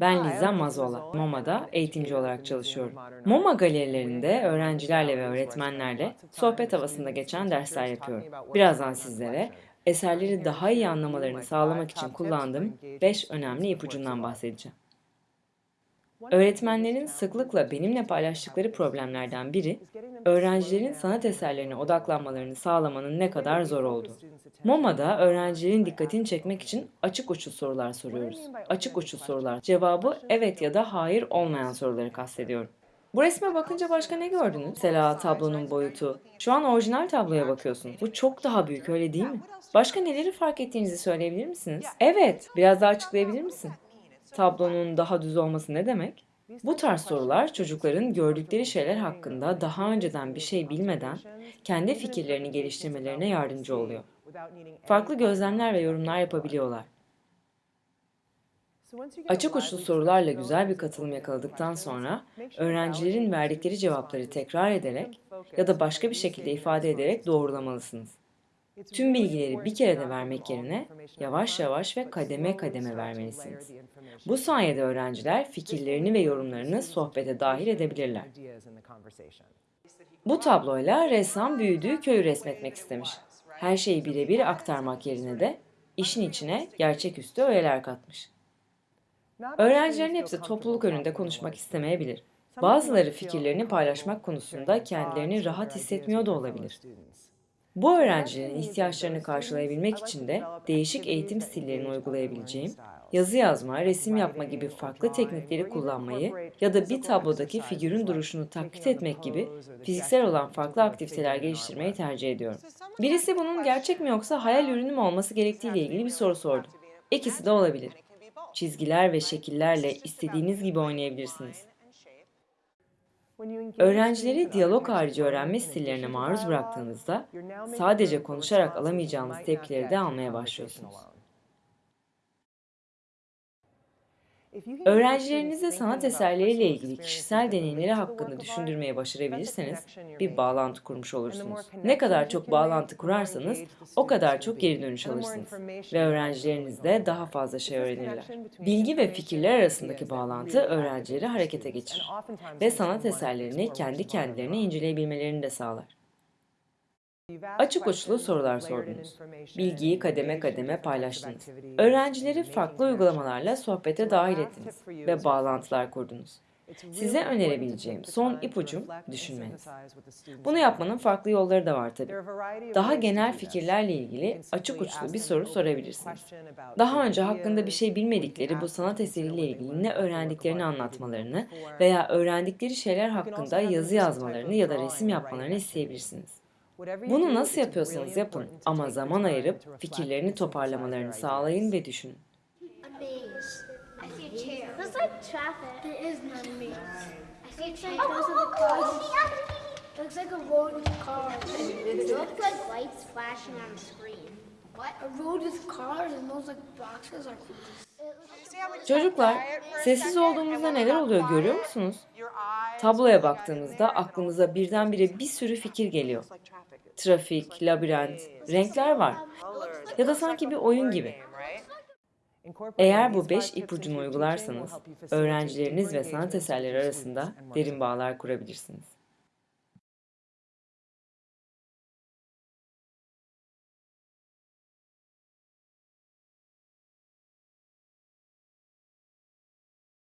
Ben Liza Mazola. MoMA'da eğitimci olarak çalışıyorum. MoMA galerilerinde öğrencilerle ve öğretmenlerle sohbet havasında geçen dersler yapıyorum. Birazdan sizlere eserleri daha iyi anlamalarını sağlamak için kullandığım 5 önemli ipucundan bahsedeceğim. Öğretmenlerin sıklıkla benimle paylaştıkları problemlerden biri, öğrencilerin sanat eserlerine odaklanmalarını sağlamanın ne kadar zor olduğu. MoMA'da öğrencilerin dikkatini çekmek için açık uçlu sorular soruyoruz. Açık uçlu sorular cevabı evet ya da hayır olmayan soruları kastediyorum. Bu resme bakınca başka ne gördünüz? Mesela tablonun boyutu. Şu an orijinal tabloya bakıyorsun. Bu çok daha büyük öyle değil mi? Başka neleri fark ettiğinizi söyleyebilir misiniz? Evet, biraz daha açıklayabilir misin? Tablonun daha düz olması ne demek? Bu tarz sorular çocukların gördükleri şeyler hakkında daha önceden bir şey bilmeden kendi fikirlerini geliştirmelerine yardımcı oluyor. Farklı gözlemler ve yorumlar yapabiliyorlar. Açık uçlu sorularla güzel bir katılım yakaladıktan sonra öğrencilerin verdikleri cevapları tekrar ederek ya da başka bir şekilde ifade ederek doğrulamalısınız. Tüm bilgileri bir kere de vermek yerine yavaş yavaş ve kademe kademe vermelisiniz. Bu sayede öğrenciler fikirlerini ve yorumlarını sohbete dahil edebilirler. Bu tabloyla ressam büyüdüğü köyü resmetmek istemiş. Her şeyi birebir aktarmak yerine de işin içine gerçeküstü öğeler katmış. Öğrencilerin hepsi topluluk önünde konuşmak istemeyebilir. Bazıları fikirlerini paylaşmak konusunda kendilerini rahat hissetmiyor da olabilir. Bu öğrencilerin ihtiyaçlarını karşılayabilmek için de değişik eğitim stillerini uygulayabileceğim, yazı yazma, resim yapma gibi farklı teknikleri kullanmayı ya da bir tablodaki figürün duruşunu taklit etmek gibi fiziksel olan farklı aktiviteler geliştirmeyi tercih ediyorum. Birisi bunun gerçek mi yoksa hayal ürünü mü olması gerektiği ile ilgili bir soru sordu. İkisi de olabilir. Çizgiler ve şekillerle istediğiniz gibi oynayabilirsiniz. Öğrencileri diyalog harici öğrenme stillerine maruz bıraktığınızda sadece konuşarak alamayacağınız tepkileri de almaya başlıyorsunuz. Öğrencilerinize sanat eserleriyle ilgili kişisel deneyimleri hakkında düşündürmeye başarabilirseniz bir bağlantı kurmuş olursunuz. Ne kadar çok bağlantı kurarsanız o kadar çok geri dönüş alırsınız. ve öğrencileriniz de daha fazla şey öğrenirler. Bilgi ve fikirler arasındaki bağlantı öğrencileri harekete geçirir ve sanat eserlerini kendi kendilerine inceleyebilmelerini de sağlar. Açık uçlu sorular sordunuz. Bilgiyi kademe kademe paylaştınız. Öğrencileri farklı uygulamalarla sohbete dahil ettiniz ve bağlantılar kurdunuz. Size önerebileceğim son ipucum düşünmeniz. Bunu yapmanın farklı yolları da var tabii. Daha genel fikirlerle ilgili açık uçlu bir soru sorabilirsiniz. Daha önce hakkında bir şey bilmedikleri bu sanat eseriyle ilgili ne öğrendiklerini anlatmalarını veya öğrendikleri şeyler hakkında yazı yazmalarını ya da resim yapmalarını isteyebilirsiniz. Bunu nasıl yapıyorsanız yapın ama zaman ayırıp fikirlerini toparlamalarını sağlayın ve düşünün. Looks like a road with cars. It looks like lights flashing on screen. What? A road with cars and those like boxes are Çocuklar, sessiz olduğumuzda neler oluyor görüyor musunuz? Tabloya baktığımızda aklımıza birdenbire bir sürü fikir geliyor. Trafik, labirent, renkler var. Ya da sanki bir oyun gibi. Eğer bu beş ipucunu uygularsanız, öğrencileriniz ve sanat eserleri arasında derin bağlar kurabilirsiniz.